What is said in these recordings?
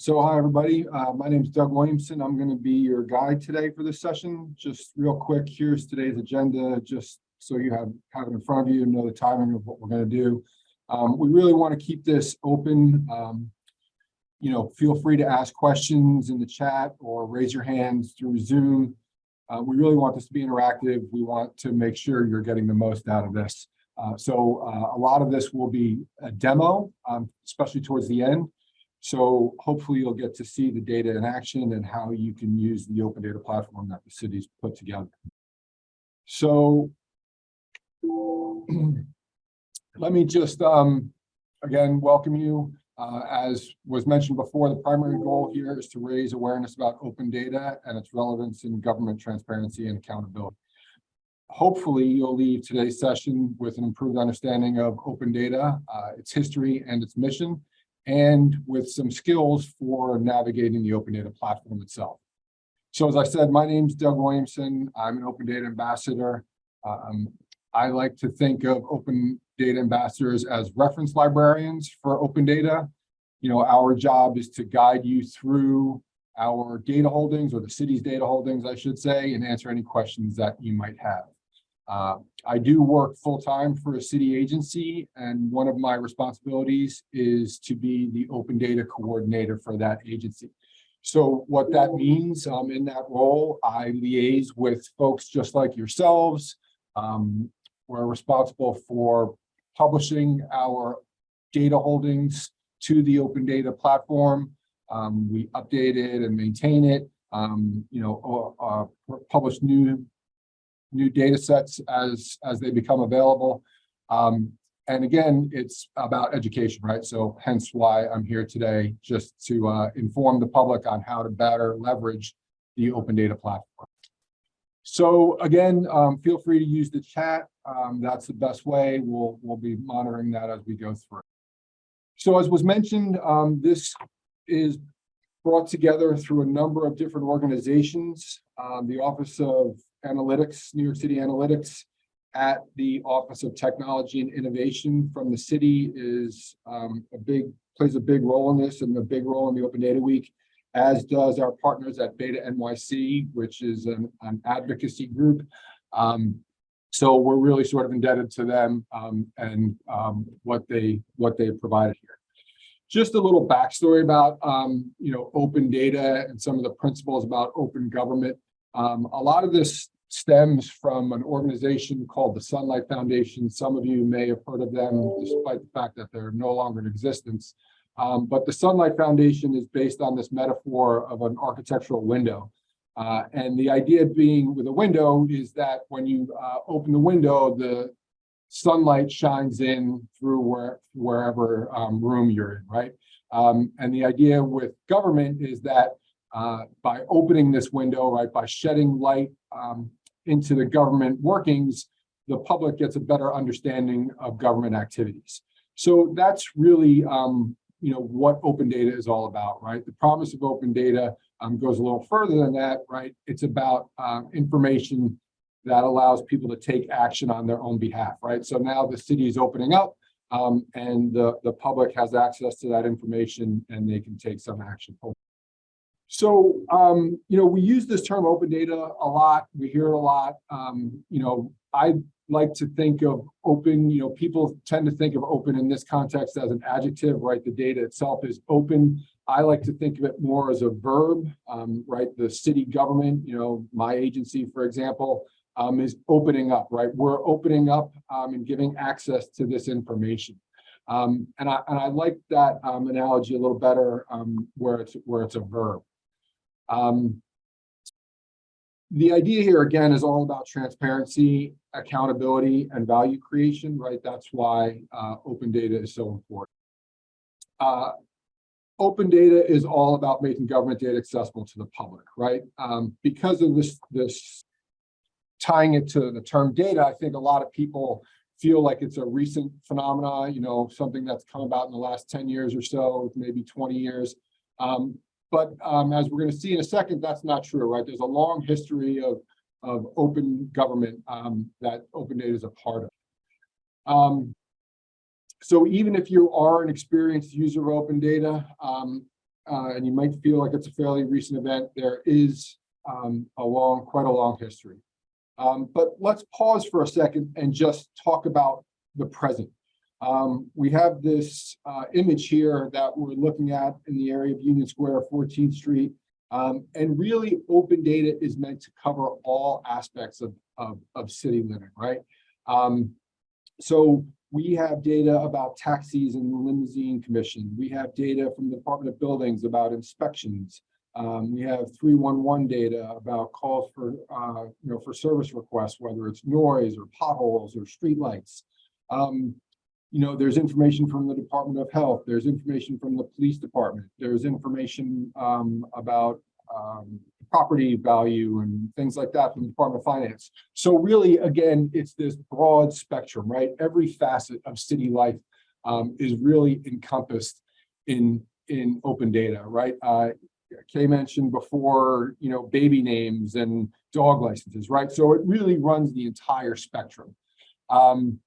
So hi, everybody. Uh, my name is Doug Williamson. I'm going to be your guide today for this session. Just real quick, here's today's agenda, just so you have, have it in front of you and know the timing of what we're going to do. Um, we really want to keep this open. Um, you know, feel free to ask questions in the chat or raise your hands through Zoom. Uh, we really want this to be interactive. We want to make sure you're getting the most out of this. Uh, so uh, a lot of this will be a demo, um, especially towards the end. So hopefully you'll get to see the data in action and how you can use the open data platform that the city's put together. So let me just, um, again, welcome you. Uh, as was mentioned before, the primary goal here is to raise awareness about open data and its relevance in government transparency and accountability. Hopefully, you'll leave today's session with an improved understanding of open data, uh, its history and its mission, and with some skills for navigating the open data platform itself. So as I said, my name is Doug Williamson. I'm an open data ambassador. Um, I like to think of open data ambassadors as reference librarians for open data. You know, our job is to guide you through our data holdings or the city's data holdings, I should say, and answer any questions that you might have. Uh, I do work full-time for a city agency, and one of my responsibilities is to be the open data coordinator for that agency. So what that means um, in that role, I liaise with folks just like yourselves. Um, we're responsible for publishing our data holdings to the open data platform. Um, we update it and maintain it, um, you know, uh, uh, publish new new data sets as as they become available. Um, and again, it's about education, right? So hence why I'm here today, just to uh, inform the public on how to better leverage the open data platform. So again, um, feel free to use the chat. Um, that's the best way. We'll, we'll be monitoring that as we go through. So as was mentioned, um, this is brought together through a number of different organizations. Um, the Office of Analytics, New York City Analytics, at the Office of Technology and Innovation from the city is um, a big, plays a big role in this and a big role in the Open Data Week, as does our partners at Beta NYC, which is an, an advocacy group. Um, so we're really sort of indebted to them um, and um, what they what they provided here. Just a little backstory about um, you know open data and some of the principles about open government. Um, a lot of this stems from an organization called the Sunlight Foundation. Some of you may have heard of them, despite the fact that they're no longer in existence. Um, but the Sunlight Foundation is based on this metaphor of an architectural window. Uh, and the idea being with a window is that when you uh, open the window, the sunlight shines in through where, wherever um, room you're in, right? Um, and the idea with government is that uh, by opening this window, right, by shedding light um, into the government workings, the public gets a better understanding of government activities. So that's really, um, you know, what open data is all about, right? The promise of open data um, goes a little further than that, right? It's about uh, information that allows people to take action on their own behalf, right? So now the city is opening up um, and the, the public has access to that information and they can take some action. So, um, you know, we use this term open data a lot. We hear it a lot. Um, you know, I like to think of open, you know, people tend to think of open in this context as an adjective, right? The data itself is open. I like to think of it more as a verb, um, right? The city government, you know, my agency, for example, um, is opening up, right? We're opening up um, and giving access to this information. Um, and, I, and I like that um, analogy a little better um, where, it's, where it's a verb. Um, the idea here, again, is all about transparency, accountability, and value creation, right? That's why uh, open data is so important. Uh, open data is all about making government data accessible to the public, right? Um, because of this, this tying it to the term data, I think a lot of people feel like it's a recent phenomena, you know, something that's come about in the last 10 years or so, maybe 20 years. Um, but um, as we're going to see in a second, that's not true, right? There's a long history of, of open government um, that open data is a part of. Um, so even if you are an experienced user of open data, um, uh, and you might feel like it's a fairly recent event, there is um, a long, quite a long history. Um, but let's pause for a second and just talk about the present. Um, we have this uh, image here that we're looking at in the area of Union Square, 14th Street. Um, and really open data is meant to cover all aspects of, of, of city living, right? Um, so we have data about taxis and the limousine commission. We have data from the Department of Buildings about inspections. Um, we have 311 data about calls for, uh, you know, for service requests, whether it's noise or potholes or streetlights. Um, you know, there's information from the Department of Health, there's information from the police department, there's information um, about um, property value and things like that from the Department of Finance. So really, again, it's this broad spectrum, right? Every facet of city life um, is really encompassed in in open data, right? Uh, Kay mentioned before, you know, baby names and dog licenses, right? So it really runs the entire spectrum. Um,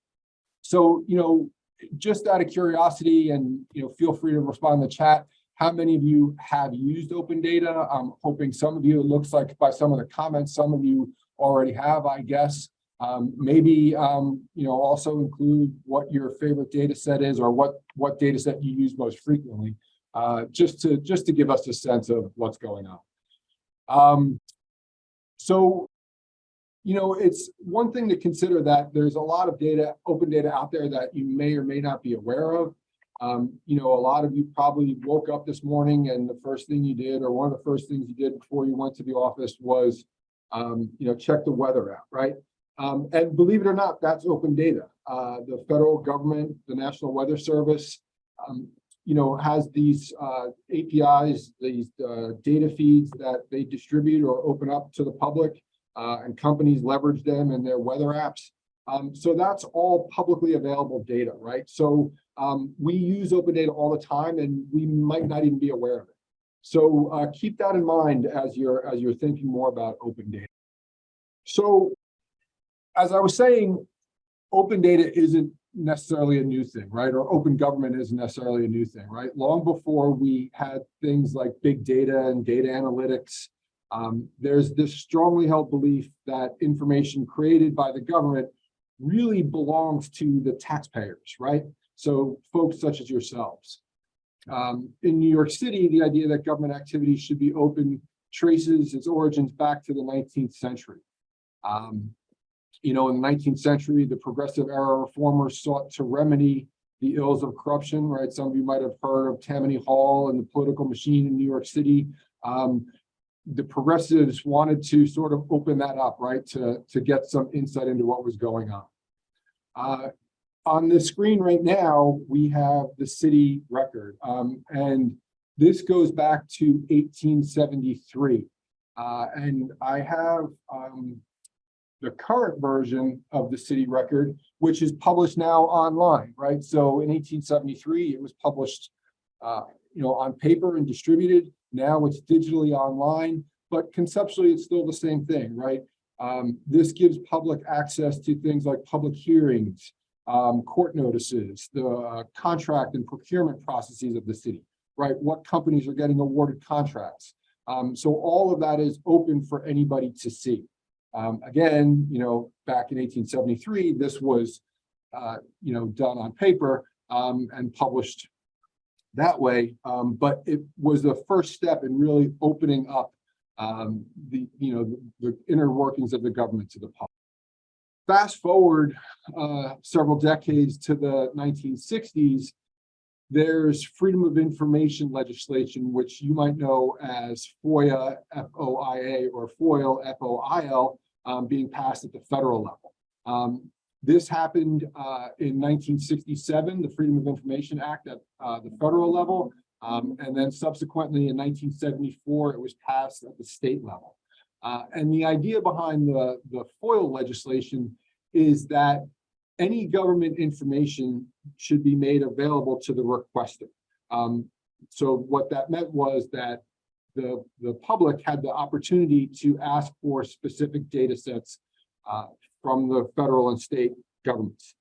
so, you know, just out of curiosity and, you know, feel free to respond in the chat. How many of you have used open data? I'm hoping some of you, it looks like by some of the comments, some of you already have, I guess. Um, maybe, um, you know, also include what your favorite data set is or what, what data set you use most frequently, uh, just to just to give us a sense of what's going on. Um, so you know, it's one thing to consider that there's a lot of data, open data out there that you may or may not be aware of. Um, you know, a lot of you probably woke up this morning and the first thing you did, or one of the first things you did before you went to the office was, um, you know, check the weather out, right? Um, and believe it or not, that's open data. Uh, the federal government, the National Weather Service, um, you know, has these uh, APIs, these uh, data feeds that they distribute or open up to the public uh, and companies leverage them in their weather apps. Um, so that's all publicly available data, right? So um, we use open data all the time and we might not even be aware of it. So uh, keep that in mind as you're as you're thinking more about open data. So as I was saying, open data isn't necessarily a new thing, right? Or open government isn't necessarily a new thing, right? Long before we had things like big data and data analytics, um, there's this strongly held belief that information created by the government really belongs to the taxpayers, right? So folks such as yourselves. Um, in New York City, the idea that government activity should be open traces its origins back to the 19th century. Um, you know, in the 19th century, the progressive era reformers sought to remedy the ills of corruption, right? Some of you might have heard of Tammany Hall and the political machine in New York City. Um, the progressives wanted to sort of open that up, right, to, to get some insight into what was going on. Uh, on the screen right now, we have the city record, um, and this goes back to 1873. Uh, and I have um, the current version of the city record, which is published now online, right? So in 1873, it was published, uh, you know, on paper and distributed. Now it's digitally online, but conceptually it's still the same thing, right? Um, this gives public access to things like public hearings, um, court notices, the uh, contract and procurement processes of the city, right? What companies are getting awarded contracts. Um, so all of that is open for anybody to see. Um, again, you know, back in 1873, this was, uh, you know, done on paper um, and published that way. Um, but it was the first step in really opening up um, the, you know, the, the, inner workings of the government to the public. Fast forward uh, several decades to the 1960s, there's freedom of information legislation, which you might know as FOIA, F-O-I-A, or FOIL, F-O-I-L, um, being passed at the federal level. Um, this happened uh, in 1967, the Freedom of Information Act at uh, the federal level, um, and then subsequently in 1974, it was passed at the state level. Uh, and the idea behind the, the FOIL legislation is that any government information should be made available to the requester. Um, so what that meant was that the, the public had the opportunity to ask for specific data sets uh, from the federal and state governments.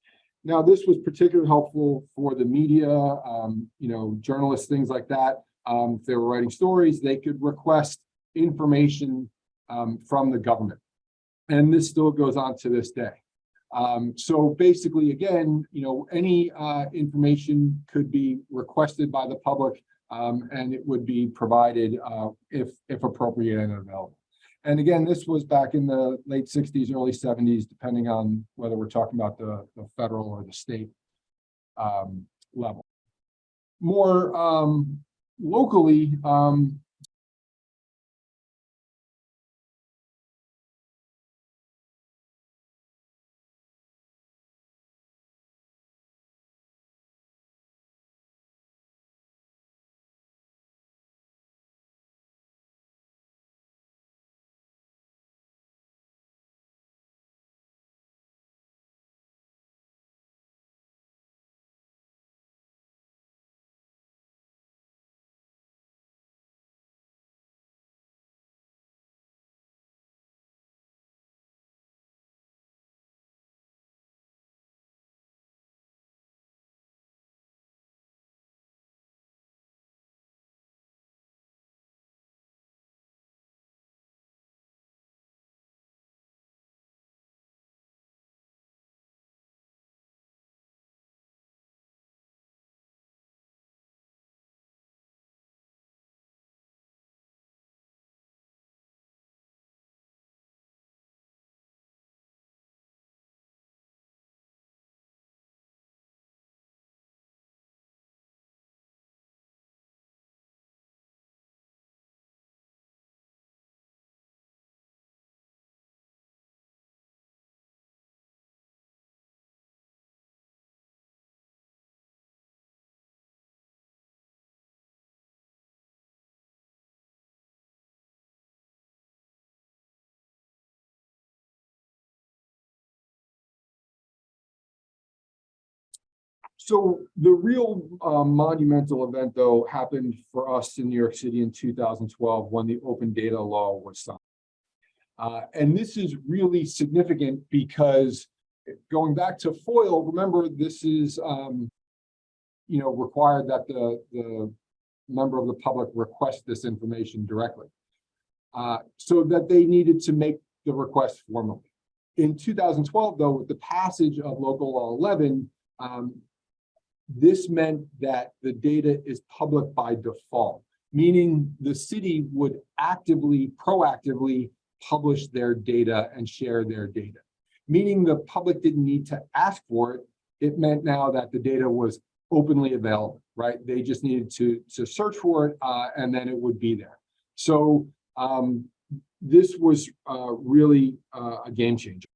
Now, this was particularly helpful for the media, um, you know, journalists, things like that, um, if they were writing stories, they could request information um, from the government. And this still goes on to this day. Um, so basically, again, you know, any uh, information could be requested by the public um, and it would be provided uh, if, if appropriate and available. And again, this was back in the late 60s, early 70s, depending on whether we're talking about the, the federal or the state um, level. More um, locally, um, So the real uh, monumental event, though, happened for us in New York City in 2012 when the open data law was signed. Uh, and this is really significant because going back to FOIL, remember this is, um, you know, required that the, the member of the public request this information directly. Uh, so that they needed to make the request formally. In 2012, though, with the passage of Local Law 11, um, this meant that the data is public by default, meaning the city would actively, proactively publish their data and share their data. Meaning the public didn't need to ask for it. It meant now that the data was openly available, right? They just needed to, to search for it uh, and then it would be there. So um, this was uh, really uh, a game changer.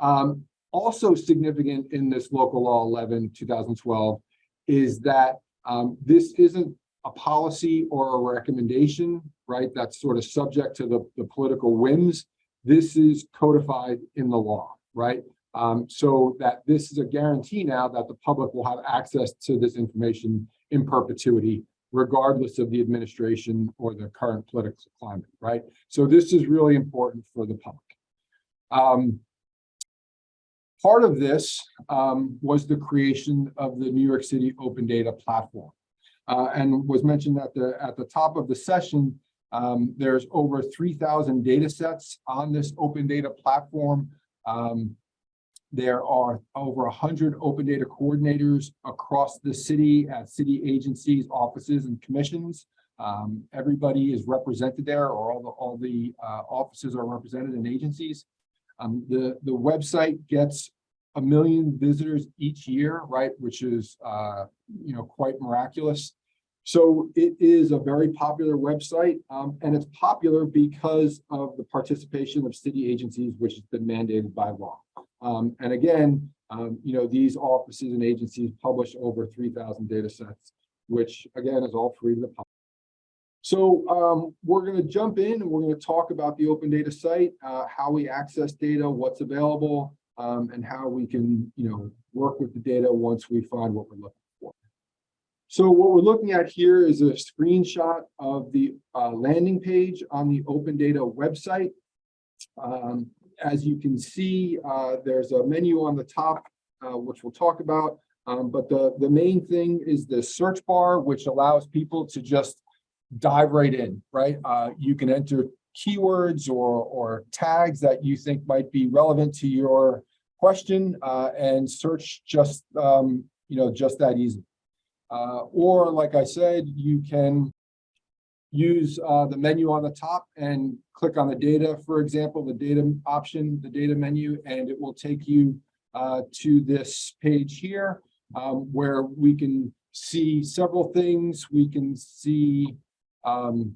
Um, also significant in this local law 11 2012 is that um, this isn't a policy or a recommendation, right? That's sort of subject to the, the political whims. This is codified in the law, right? Um, so that this is a guarantee now that the public will have access to this information in perpetuity, regardless of the administration or the current political climate, right? So this is really important for the public. Um, Part of this um, was the creation of the New York City Open Data Platform. Uh, and was mentioned at the at the top of the session, um, there's over 3,000 data sets on this open data platform. Um, there are over 100 open data coordinators across the city at city agencies, offices, and commissions. Um, everybody is represented there, or all the all the uh, offices are represented in agencies. Um, the, the website gets a million visitors each year, right, which is, uh, you know, quite miraculous. So it is a very popular website, um, and it's popular because of the participation of city agencies, which has been mandated by law. Um, and again, um, you know, these offices and agencies publish over 3,000 data sets, which again is all free to the public. So um, we're going to jump in and we're going to talk about the open data site, uh, how we access data, what's available, um, and how we can, you know, work with the data once we find what we're looking for. So what we're looking at here is a screenshot of the uh, landing page on the open data website. Um, as you can see, uh, there's a menu on the top, uh, which we'll talk about. Um, but the, the main thing is the search bar, which allows people to just dive right in, right? Uh, you can enter keywords or, or tags that you think might be relevant to your question, uh, and search just, um, you know, just that easy. Uh, or like I said, you can use uh, the menu on the top and click on the data, for example, the data option, the data menu, and it will take you uh, to this page here um, where we can see several things. We can see um,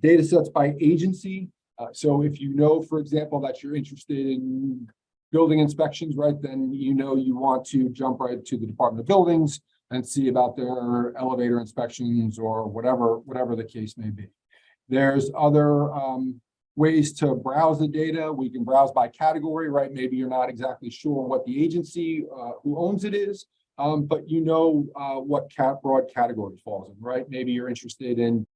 data sets by agency. Uh, so if you know, for example, that you're interested in building inspections, right, then you know you want to jump right to the Department of Buildings and see about their elevator inspections or whatever, whatever the case may be. There's other um, ways to browse the data. We can browse by category, right? Maybe you're not exactly sure what the agency uh, who owns it is, um, but you know uh, what cat broad category falls in, right? Maybe you're interested in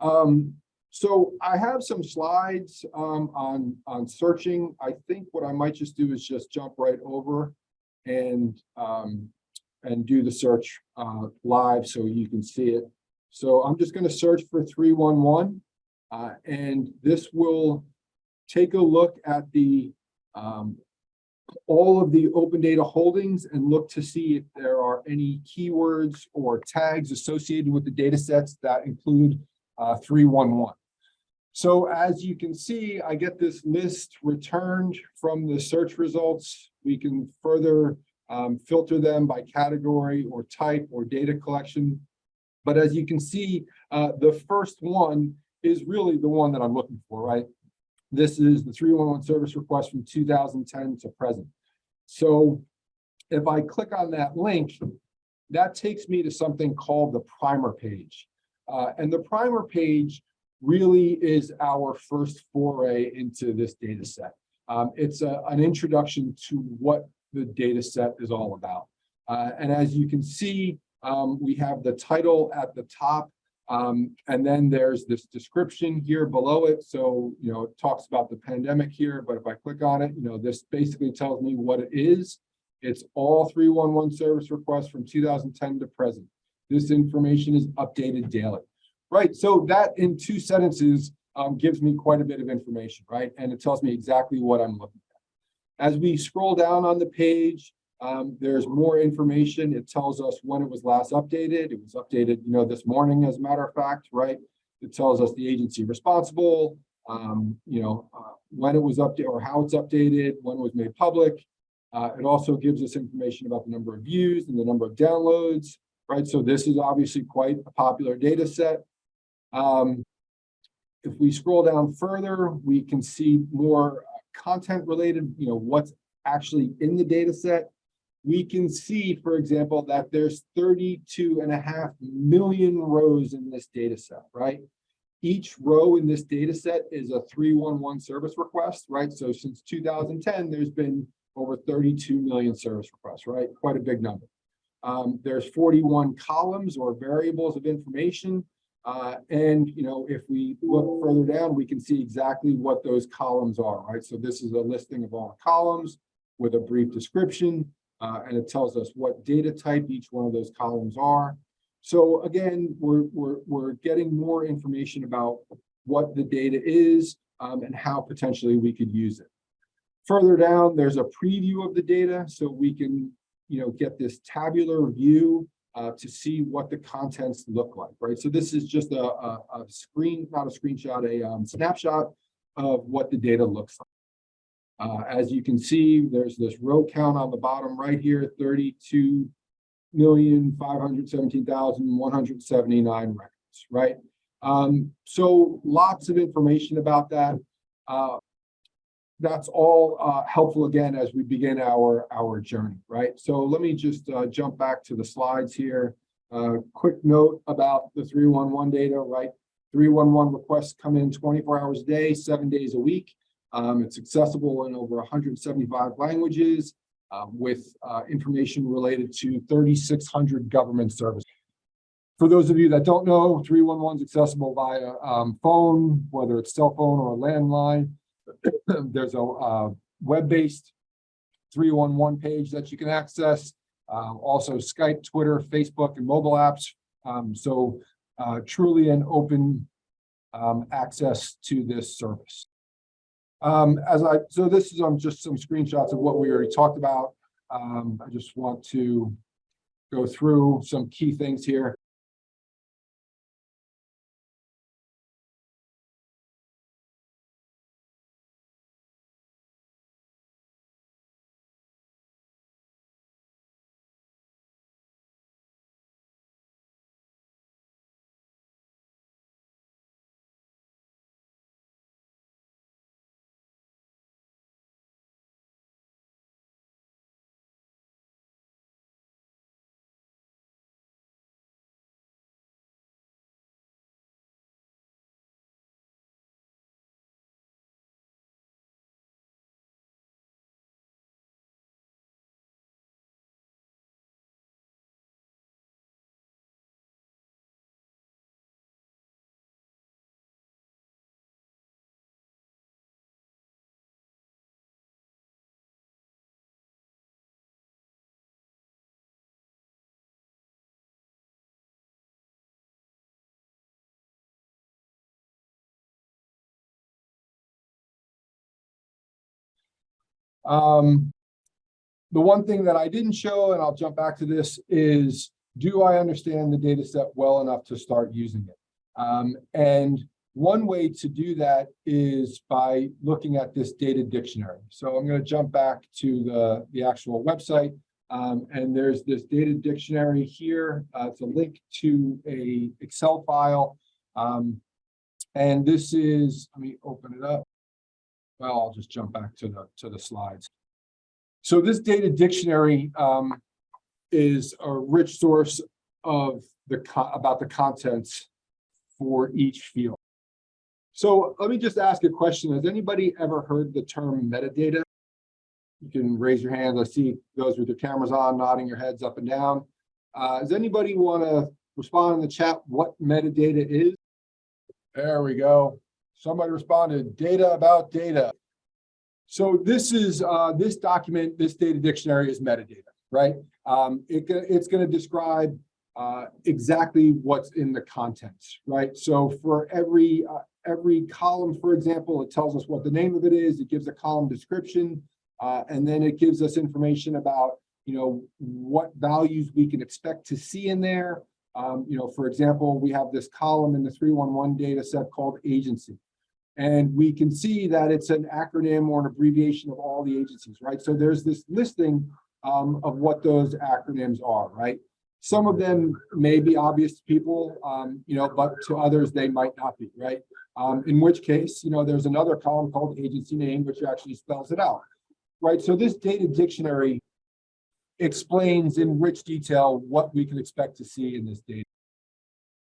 Um, so I have some slides um, on, on searching. I think what I might just do is just jump right over and, um, and do the search uh, live so you can see it. So I'm just going to search for 311 uh, and this will take a look at the um, all of the open data holdings and look to see if there are any keywords or tags associated with the data sets that include uh, 311. So as you can see, I get this list returned from the search results. We can further um, filter them by category or type or data collection. But as you can see, uh, the first one is really the one that I'm looking for, right? This is the 311 service request from 2010 to present. So if I click on that link, that takes me to something called the primer page. Uh, and the primer page really is our first foray into this data set. Um, it's a, an introduction to what the data set is all about. Uh, and as you can see, um, we have the title at the top, um, and then there's this description here below it. So, you know, it talks about the pandemic here, but if I click on it, you know, this basically tells me what it is. It's all 311 service requests from 2010 to present. This information is updated daily, right? So that in two sentences um, gives me quite a bit of information, right? And it tells me exactly what I'm looking at. As we scroll down on the page, um, there's more information. It tells us when it was last updated. It was updated, you know, this morning, as a matter of fact, right? It tells us the agency responsible, um, you know, uh, when it was updated or how it's updated, when it was made public. Uh, it also gives us information about the number of views and the number of downloads, right? So this is obviously quite a popular data set. Um, if we scroll down further, we can see more content related, you know, what's actually in the data set. We can see, for example, that there's 32 and a half million rows in this data set, right? Each row in this data set is a 311 service request, right? So since 2010, there's been over 32 million service requests, right? Quite a big number. Um, there's 41 columns or variables of information. Uh, and, you know, if we look further down, we can see exactly what those columns are, right? So this is a listing of all the columns with a brief description, uh, and it tells us what data type each one of those columns are. So again, we're, we're, we're getting more information about what the data is um, and how potentially we could use it. Further down, there's a preview of the data so we can you know, get this tabular view uh, to see what the contents look like, right? So this is just a, a, a screen, not a screenshot, a um, snapshot of what the data looks like. Uh, as you can see, there's this row count on the bottom right here, thirty-two million, five hundred seventeen thousand, one hundred seventy-nine records, right? Um, so lots of information about that. Uh, that's all uh, helpful again as we begin our our journey, right? So let me just uh, jump back to the slides here. Uh, quick note about the 311 data, right? 311 requests come in 24 hours a day, seven days a week. Um, it's accessible in over 175 languages uh, with uh, information related to 3,600 government services. For those of you that don't know, 311 is accessible via um, phone, whether it's cell phone or a landline. There's a uh, web-based 311 page that you can access. Um, also Skype, Twitter, Facebook, and mobile apps. Um, so uh, truly an open um, access to this service. Um, as I, so this is um, just some screenshots of what we already talked about. Um, I just want to go through some key things here. Um, the one thing that I didn't show, and I'll jump back to this, is do I understand the data set well enough to start using it? Um, and one way to do that is by looking at this data dictionary. So I'm going to jump back to the, the actual website. Um, and there's this data dictionary here. Uh, it's a link to a Excel file. Um, and this is, let me open it up. Well, I'll just jump back to the to the slides. So this data dictionary um, is a rich source of the about the contents for each field. So let me just ask a question. Has anybody ever heard the term metadata? You can raise your hands. I see those with their cameras on, nodding your heads up and down. Uh, does anybody want to respond in the chat what metadata is? There we go. Somebody responded, data about data. So this is uh, this document, this data dictionary is metadata, right? Um, it, it's going to describe uh, exactly what's in the contents, right? So for every uh, every column, for example, it tells us what the name of it is. It gives a column description, uh, and then it gives us information about you know what values we can expect to see in there. Um, you know, for example, we have this column in the 311 data set called agency. And we can see that it's an acronym or an abbreviation of all the agencies, right? So there's this listing um, of what those acronyms are, right? Some of them may be obvious to people, um, you know, but to others, they might not be, right? Um, in which case, you know, there's another column called agency name, which actually spells it out, right? So this data dictionary explains in rich detail what we can expect to see in this data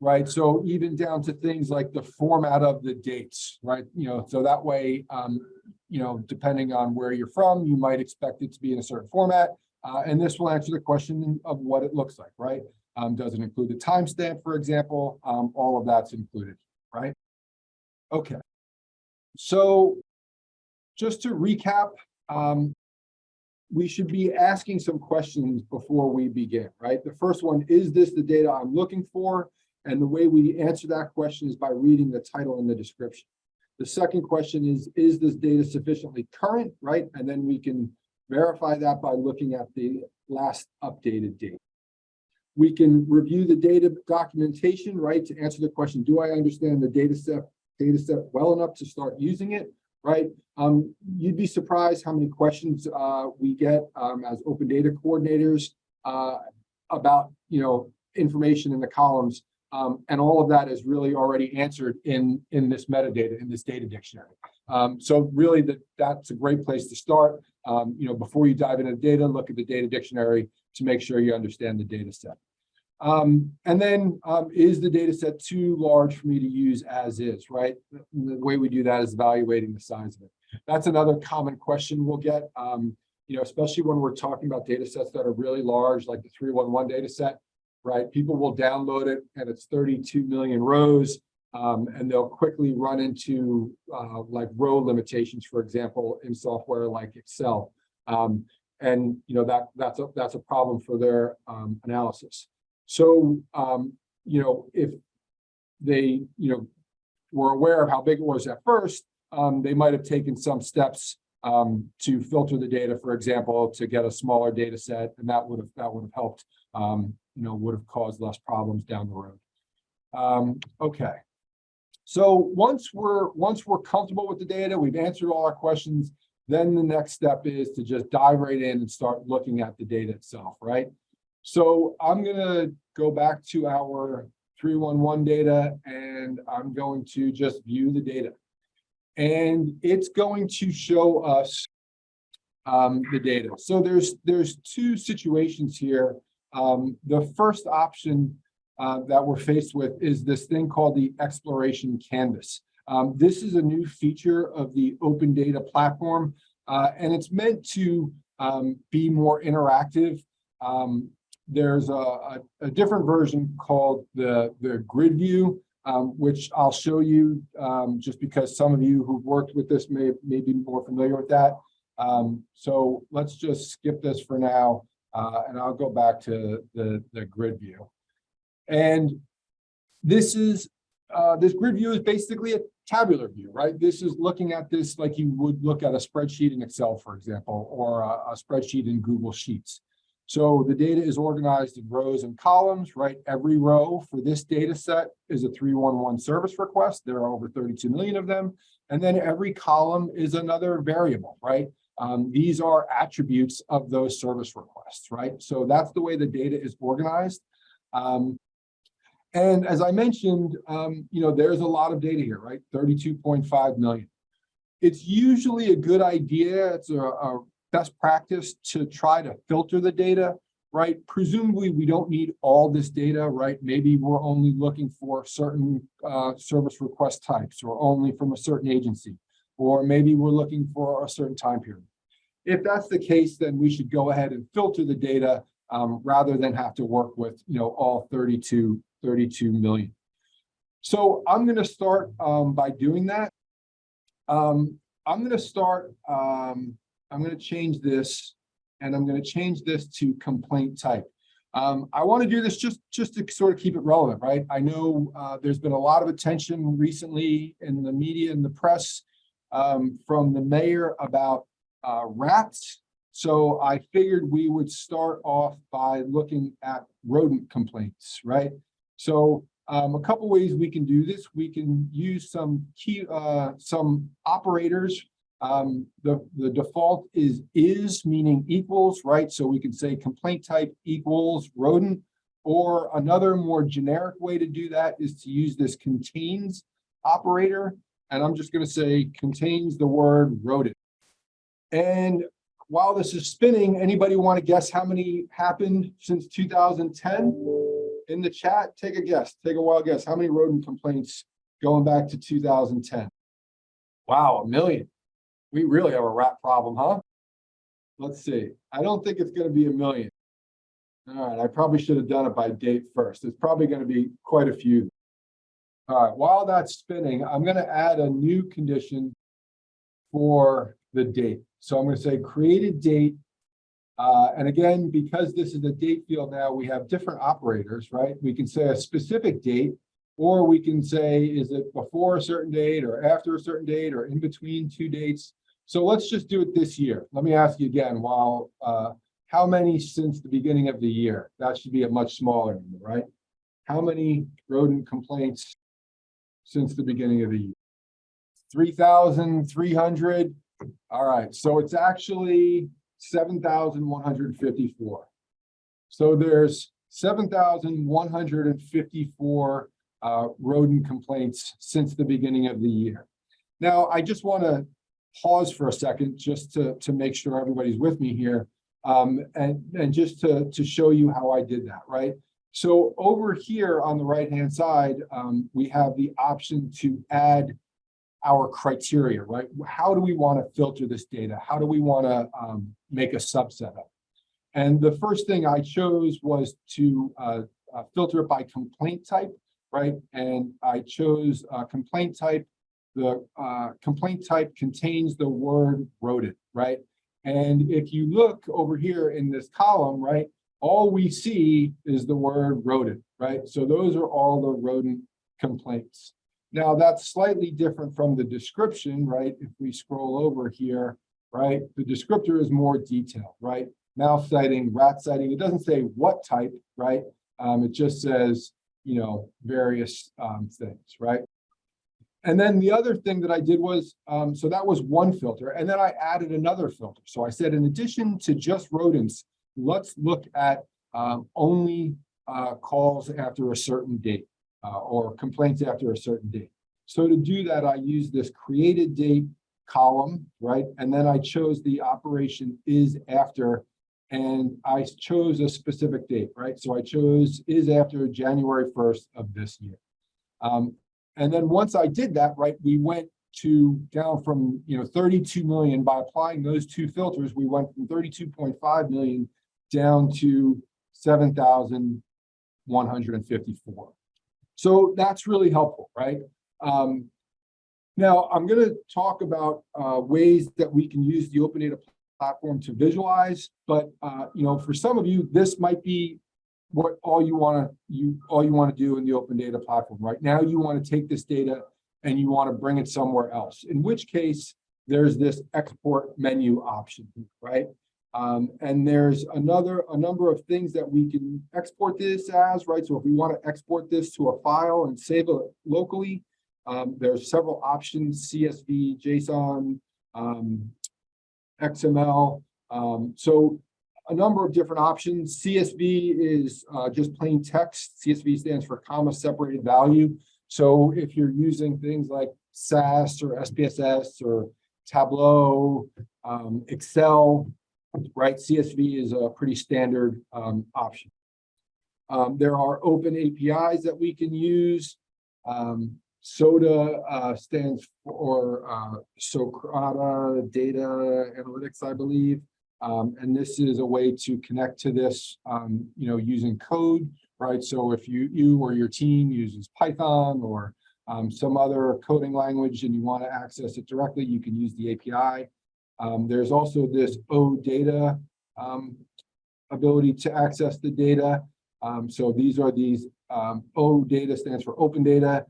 right? So even down to things like the format of the dates, right? You know, so that way, um, you know, depending on where you're from, you might expect it to be in a certain format. Uh, and this will answer the question of what it looks like, right? Um, does it include the timestamp, for example? Um, all of that's included, right? Okay. So just to recap, um, we should be asking some questions before we begin, right? The first one, is this the data I'm looking for? And the way we answer that question is by reading the title and the description. The second question is, is this data sufficiently current, right? And then we can verify that by looking at the last updated date. We can review the data documentation, right, to answer the question, do I understand the data set, data set well enough to start using it? Right? Um, you'd be surprised how many questions, uh, we get, um, as open data coordinators, uh, about, you know, information in the columns. Um, and all of that is really already answered in, in this metadata, in this data dictionary. Um, so really that, that's a great place to start. Um, you know, before you dive into data, look at the data dictionary to make sure you understand the data set. Um, and then, um, is the data set too large for me to use as is, right? The way we do that is evaluating the size of it. That's another common question we'll get, um, you know, especially when we're talking about data sets that are really large, like the 311 data set, right? People will download it and it's 32 million rows. Um, and they'll quickly run into uh, like row limitations, for example, in software like Excel. Um, and you know that that's a that's a problem for their um, analysis. So um, you know if they you know were aware of how big it was at first, um, they might have taken some steps um, to filter the data, for example, to get a smaller data set, and that would have that would have helped. Um, you know, would have caused less problems down the road. Um, okay. So once we're once we're comfortable with the data, we've answered all our questions, then the next step is to just dive right in and start looking at the data itself, right? So I'm gonna go back to our 311 data and I'm going to just view the data. And it's going to show us um, the data. So there's there's two situations here. Um, the first option uh, that we're faced with is this thing called the exploration canvas. Um, this is a new feature of the open data platform, uh, and it's meant to um, be more interactive. There's a, a, a, different version called the, the grid view, um, which I'll show you um, just because some of you who've worked with this may, may be more familiar with that. Um, so let's just skip this for now, uh, and I'll go back to the, the grid view. And this is uh, this grid view is basically a tabular view, right? This is looking at this like you would look at a spreadsheet in Excel, for example, or a, a spreadsheet in Google Sheets. So the data is organized in rows and columns, right? Every row for this data set is a 311 service request. There are over 32 million of them. And then every column is another variable, right? Um, these are attributes of those service requests, right? So that's the way the data is organized. Um, and as I mentioned, um, you know, there's a lot of data here, right? 32.5 million. It's usually a good idea. It's a, a best practice to try to filter the data, right? Presumably, we don't need all this data, right? Maybe we're only looking for certain uh, service request types or only from a certain agency, or maybe we're looking for a certain time period. If that's the case, then we should go ahead and filter the data um, rather than have to work with, you know, all 32 32 million. So I'm going to start um, by doing that. Um, I'm going to start, um, I'm going to change this and I'm going to change this to complaint type. Um, I want to do this just, just to sort of keep it relevant, right? I know uh, there's been a lot of attention recently in the media and the press um, from the mayor about uh, rats. So I figured we would start off by looking at rodent complaints, right? So um, a couple ways we can do this. We can use some key, uh, some operators. Um, the, the default is is meaning equals, right? So we can say complaint type equals rodent, or another more generic way to do that is to use this contains operator. And I'm just going to say contains the word rodent. And while this is spinning, anybody want to guess how many happened since 2010? in the chat, take a guess, take a wild guess. How many rodent complaints going back to 2010? Wow, a million. We really have a rat problem, huh? Let's see. I don't think it's going to be a million. All right, I probably should have done it by date first. It's probably going to be quite a few. All right, while that's spinning, I'm going to add a new condition for the date. So I'm going to say create a date uh, and again, because this is a date field now, we have different operators, right? We can say a specific date, or we can say, is it before a certain date or after a certain date or in between two dates? So let's just do it this year. Let me ask you again, while uh, how many since the beginning of the year? That should be a much smaller number, right? How many rodent complaints since the beginning of the year? three thousand three hundred. All right, so it's actually seven thousand one hundred and fifty-four. So there's seven thousand one hundred and fifty-four uh rodent complaints since the beginning of the year. Now, I just want to pause for a second just to to make sure everybody's with me here. Um, and and just to to show you how I did that, right? So over here on the right-hand side, um, we have the option to add our criteria, right? How do we want to filter this data? How do we want to um, make a subset of? it? And the first thing I chose was to uh, uh, filter it by complaint type, right? And I chose uh, complaint type. The uh, complaint type contains the word rodent, right? And if you look over here in this column, right, all we see is the word rodent, right? So those are all the rodent complaints. Now that's slightly different from the description, right? If we scroll over here, right, the descriptor is more detailed, right? Mouse sighting, rat sighting, it doesn't say what type, right? Um, it just says, you know, various um, things, right? And then the other thing that I did was, um, so that was one filter, and then I added another filter. So I said, in addition to just rodents, let's look at um, only uh, calls after a certain date uh, or complaints after a certain date. So to do that, I used this created date column, right? And then I chose the operation is after, and I chose a specific date, right? So I chose is after January 1st of this year. Um, and then once I did that, right, we went to down from, you know, 32 million by applying those two filters, we went from 32.5 million down to 7,154. So that's really helpful, right? Um, now I'm going to talk about uh, ways that we can use the open data platform to visualize, but uh, you know, for some of you, this might be what all you want to you all you want to do in the open data platform. Right now you want to take this data and you want to bring it somewhere else in which case there's this export menu option right? Um, and there's another a number of things that we can export this as right? So if we want to export this to a file and save it locally um, there's several options csv json um, xml um, so a number of different options. CSV is uh, just plain text. CSV stands for comma separated value. So if you're using things like SAS or SPSS or Tableau, um, Excel, right, CSV is a pretty standard um, option. Um, there are open APIs that we can use. Um, SODA uh, stands for uh, Socrata Data Analytics, I believe. Um, and this is a way to connect to this, um, you know, using code, right? So if you, you or your team uses Python or um, some other coding language and you want to access it directly, you can use the API. Um, there's also this OData um, ability to access the data. Um, so these are these O data stands for open data.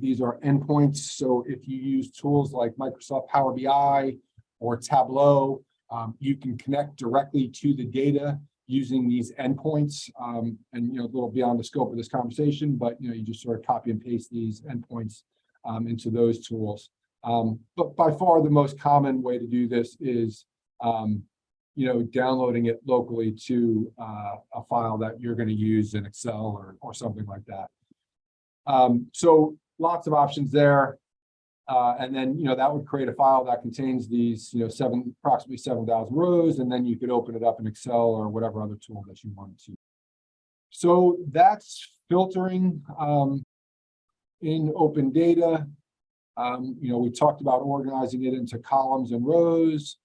these are endpoints. So if you use tools like Microsoft Power BI or Tableau, um, you can connect directly to the data using these endpoints um, and, you know, a little beyond the scope of this conversation, but, you know, you just sort of copy and paste these endpoints um, into those tools. Um, but by far the most common way to do this is, um, you know, downloading it locally to uh, a file that you're going to use in Excel or, or something like that. Um, so lots of options there. Uh, and then, you know, that would create a file that contains these, you know, seven, approximately 7,000 rows, and then you could open it up in Excel or whatever other tool that you wanted to. So that's filtering um, in open data. Um, you know, we talked about organizing it into columns and rows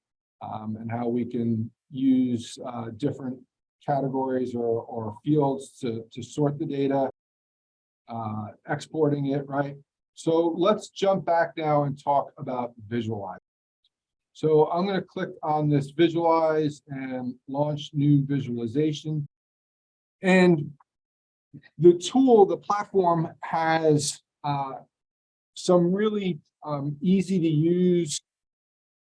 um, and how we can use uh, different categories or, or fields to, to sort the data, uh, exporting it, right? So let's jump back now and talk about visualize. So I'm going to click on this visualize and launch new visualization. And the tool, the platform has uh, some really um, easy to use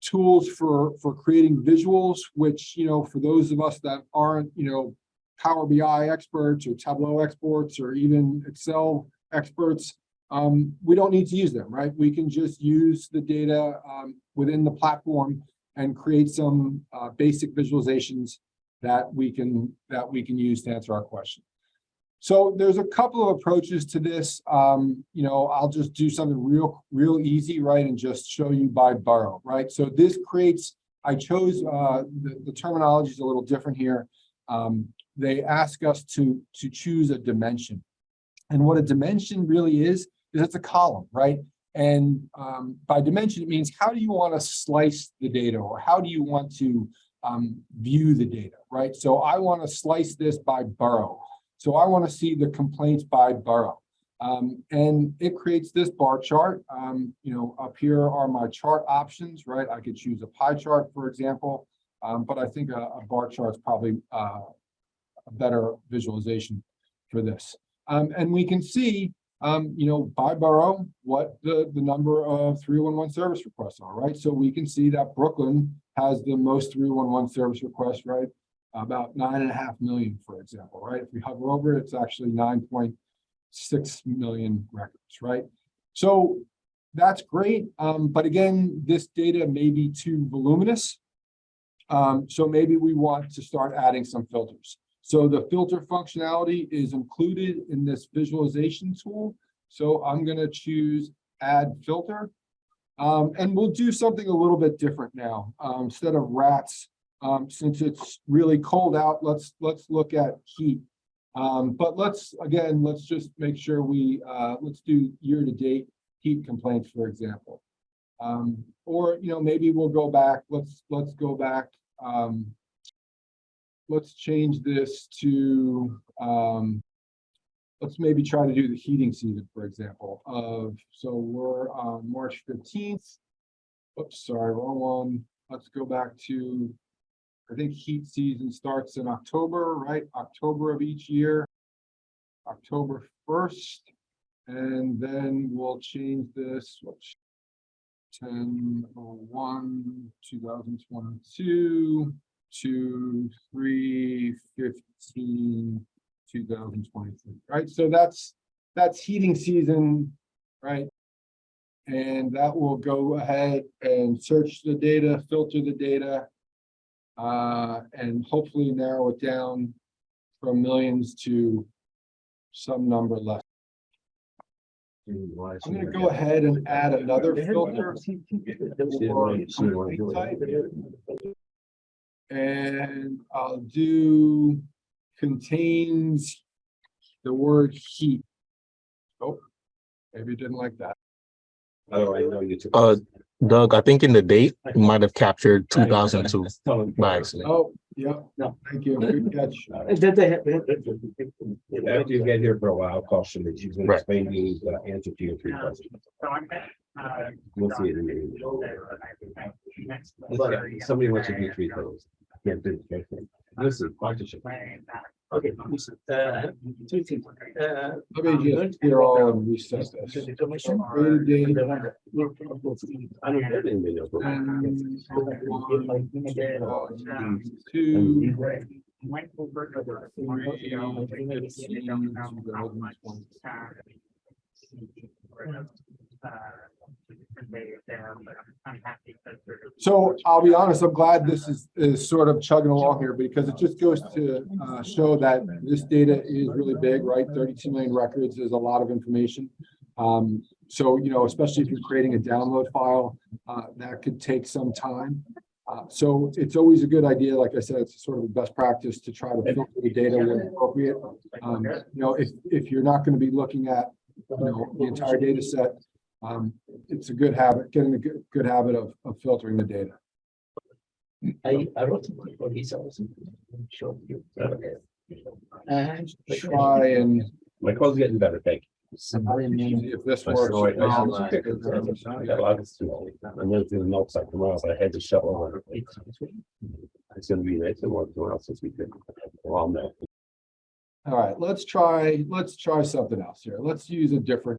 tools for, for creating visuals, which, you know, for those of us that aren't, you know, Power BI experts or Tableau experts or even Excel experts, um, we don't need to use them, right? We can just use the data, um, within the platform and create some, uh, basic visualizations that we can, that we can use to answer our question. So there's a couple of approaches to this. Um, you know, I'll just do something real, real easy, right? And just show you by borough, right? So this creates, I chose, uh, the, the terminology is a little different here. Um, they ask us to, to choose a dimension. And what a dimension really is, is it's a column, right? And um, by dimension, it means how do you want to slice the data or how do you want to um, view the data, right? So I want to slice this by borough. So I want to see the complaints by borough. Um, and it creates this bar chart. Um, you know, up here are my chart options, right? I could choose a pie chart, for example, um, but I think a, a bar chart is probably uh, a better visualization for this. Um, and we can see, um, you know, by borough, what the, the number of 311 service requests are, right? So we can see that Brooklyn has the most 311 service requests, right? About nine and a half million, for example, right? If we hover over it, it's actually 9.6 million records, right? So that's great. Um, but again, this data may be too voluminous. Um, so maybe we want to start adding some filters. So the filter functionality is included in this visualization tool. So I'm going to choose add filter. Um, and we'll do something a little bit different now. Um, instead of rats, um, since it's really cold out, let's let's look at heat. Um, but let's again, let's just make sure we uh, let's do year to date heat complaints, for example. Um, or you know, maybe we'll go back. Let's let's go back. Um, let's change this to um, let's maybe try to do the heating season, for example, of so we're on March 15th. Oops, sorry, wrong one. Let's go back to I think heat season starts in October, right? October of each year. October 1st. And then we'll change this, which 1001 2022 to 315 2023, right? So that's that's heating season, right? And that will go ahead and search the data, filter the data, uh, and hopefully narrow it down from millions to some number less. I'm going to go ahead and add another filter. For type. And I'll do contains the word heat. Oh, maybe you didn't like that. Oh, I know you took. Uh, Doug, I think in the date, you might have captured two thousand two by accident. Oh, yeah, No. thank you. Good catch. After you get here for a while, call Shelley. She's gonna Right. explain to you the answer to your three questions. We'll see it in the email. Somebody wants to do three things. Can't do it. Listen, partnership. Okay, listen, uh, two things, uh. Let me just clear all and reset this. The information. Create a date. I don't have any video. And And Two. Went over to the. So I'll be honest, I'm glad this is, is sort of chugging along here because it just goes to uh, show that this data is really big, right? Thirty-two million records is a lot of information. Um, so, you know, especially if you're creating a download file, uh, that could take some time. Uh, so it's always a good idea, like I said, it's sort of a best practice to try to filter the data when appropriate. Um, you know, if, if you're not going to be looking at, you know, the entire data set, um, it's a good habit, getting a good, good habit of, of filtering the data. I, I wrote for this also. Show you. And. Try and My call's getting better, thank you. Somebody named. if this I works. saw it, I saw it. I got a lot of stuff. I'm gonna do the notes like tomorrow, so I had to shovel. it. It's gonna be nice to work tomorrow since we could. Well, no. All right, let's try, let's try something else here. Let's use a different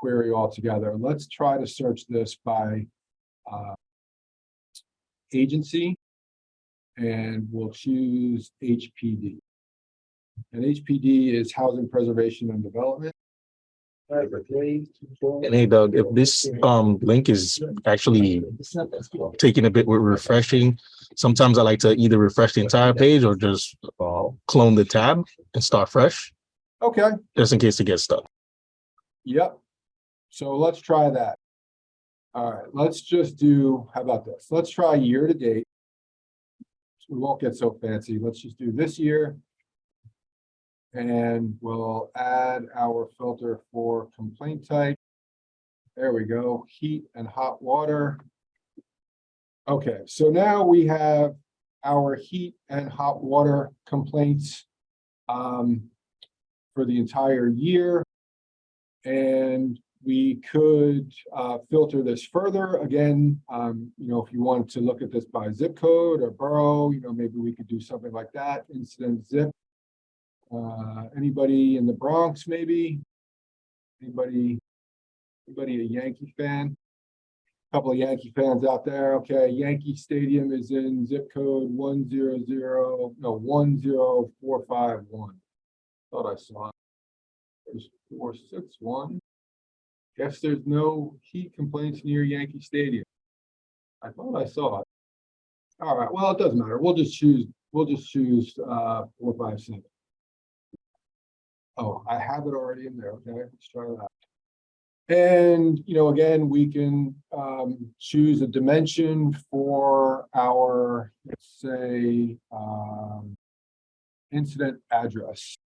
query altogether. Let's try to search this by uh, agency. And we'll choose HPD. And HPD is Housing Preservation and Development. And hey Doug, if this um link is actually taking a bit with refreshing, sometimes I like to either refresh the entire page or just uh, clone the tab and start fresh, Okay, just in case it gets stuck. yep. So let's try that. All right, let's just do, how about this? Let's try year to date. We won't get so fancy. Let's just do this year. And we'll add our filter for complaint type. There we go, heat and hot water. Okay, so now we have our heat and hot water complaints um, for the entire year. And we could uh, filter this further. Again, um, you know, if you want to look at this by zip code or borough, you know, maybe we could do something like that, incident zip. Uh, anybody in the Bronx, maybe? Anybody, anybody a Yankee fan? A couple of Yankee fans out there. Okay, Yankee Stadium is in zip code one zero zero, no, one zero four five one. Thought I saw it. Four, six, one. Guess there's no heat complaints near Yankee Stadium. I thought I saw it. All right, well, it doesn't matter. We'll just choose, we'll just choose, uh, four, five, seven. Oh, I have it already in there. Okay, let's try that. And, you know, again, we can, um, choose a dimension for our, let's say, um, incident address.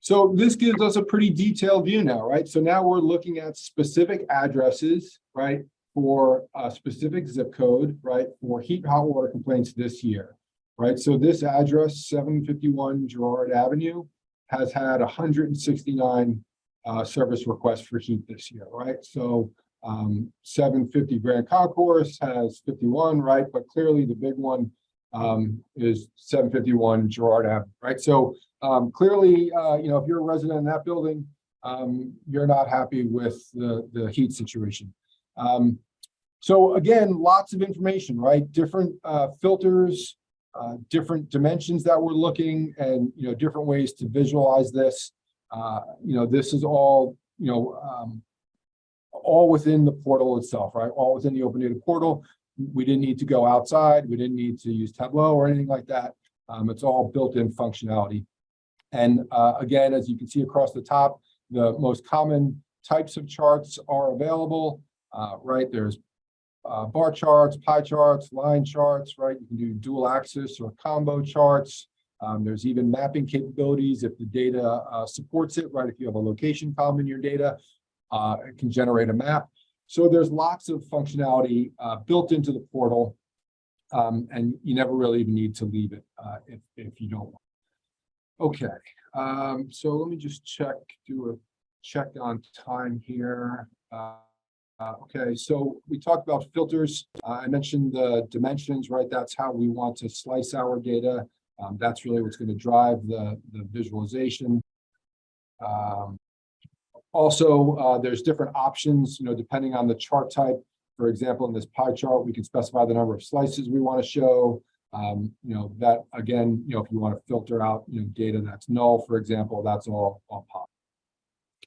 So this gives us a pretty detailed view now, right? So now we're looking at specific addresses, right? For a specific zip code, right? For heat, hot water complaints this year, right? So this address, seven fifty-one Gerard Avenue, has had hundred and sixty-nine uh, service requests for heat this year, right? So um, seven fifty Grand Concourse has fifty-one, right? But clearly the big one um, is seven fifty-one Gerard Avenue, right? So um, clearly, uh, you know, if you're a resident in that building, um, you're not happy with the, the heat situation. Um, so again, lots of information, right? Different, uh, filters, uh, different dimensions that we're looking and, you know, different ways to visualize this. Uh, you know, this is all, you know, um, all within the portal itself, right? All within the open data portal. We didn't need to go outside. We didn't need to use Tableau or anything like that. Um, it's all built-in functionality. And uh, again, as you can see across the top, the most common types of charts are available, uh, right? There's uh, bar charts, pie charts, line charts, right? You can do dual axis or combo charts. Um, there's even mapping capabilities if the data uh, supports it, right? If you have a location column in your data, uh, it can generate a map. So there's lots of functionality uh, built into the portal. Um, and you never really even need to leave it uh, if, if you don't want. Okay, um, so let me just check, do a check on time here. Uh, uh, okay, so we talked about filters. Uh, I mentioned the dimensions, right? That's how we want to slice our data. Um, that's really what's going to drive the, the visualization. Um, also, uh, there's different options, you know, depending on the chart type. For example, in this pie chart, we can specify the number of slices we want to show. Um, you know, that again, you know, if you want to filter out, you know, data that's null, for example, that's all, all pop.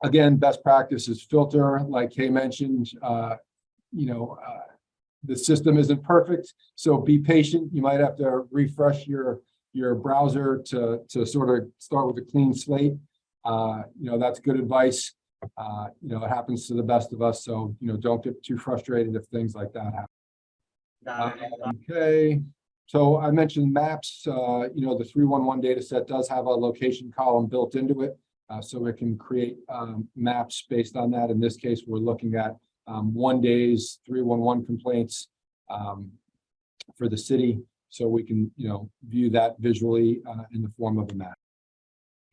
Again, best practice is filter, like Kay mentioned, uh, you know, uh, the system isn't perfect, so be patient. You might have to refresh your, your browser to, to sort of start with a clean slate. Uh, you know, that's good advice. Uh, you know, it happens to the best of us, so, you know, don't get too frustrated if things like that happen. Uh, Okay, so I mentioned maps, uh, you know, the three one one data set does have a location column built into it. Uh, so it can create, um, maps based on that. In this case, we're looking at, um, one day's three one one complaints, um, for the city. So we can, you know, view that visually, uh, in the form of a map.